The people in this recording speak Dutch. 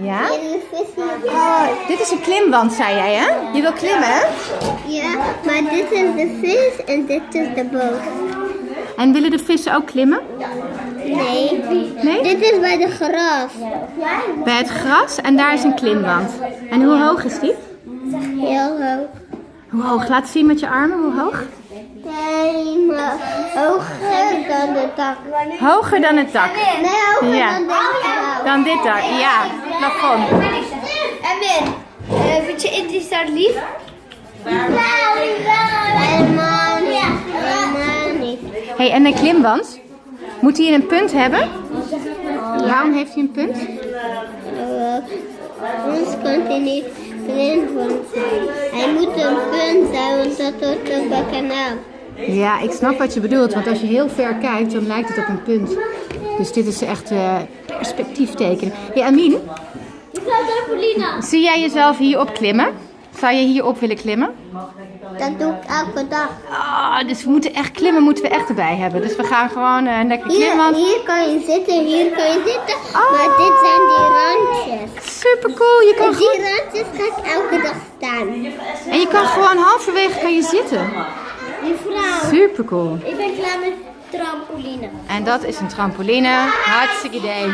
Ja? Oh, dit is een klimwand, zei jij, hè? Je wil klimmen, hè? Ja, maar dit is de vis en dit is de boot. En willen de vissen ook klimmen? Nee. Nee? Dit is bij de gras. Bij het gras en daar is een klimwand. En hoe hoog is die? Heel hoog. Hoe hoog? Laat zien met je armen, hoe hoog? Helemaal hoger dan de dak. Hoger dan het dak. Nee, hoger Ja. dan dit gebouw. Dan dit dak, ja. Plafond. En Ben, vind je Indisch daar lief? Helemaal niet. Helemaal niet. hey, en een klimwand? Moet hij een punt hebben? Waarom heeft hij een punt? Uh, ons kan hij niet klimwand zijn. Hij moet een punt zijn, want dat hoort op een kanaal. Ja, ik snap wat je bedoelt, want als je heel ver kijkt, dan lijkt het op een punt. Dus dit is echt eh perspectief tekenen. Hey, Amin, zie jij jezelf hierop klimmen? Zou je hierop willen klimmen? Dat doe ik elke dag. Ah, dus we moeten echt klimmen, moeten we echt erbij hebben. Dus we gaan gewoon eh, lekker klimmen. hier kan je zitten, hier kan je zitten. Oh. Maar dit zijn die randjes. Super cool, je kan En gewoon... die randjes ga ik elke dag staan. En je kan gewoon halverwege kan je zitten. Vrouw. Super cool. Ik ben klaar met trampoline. En dat is een trampoline. Hartstikke idee.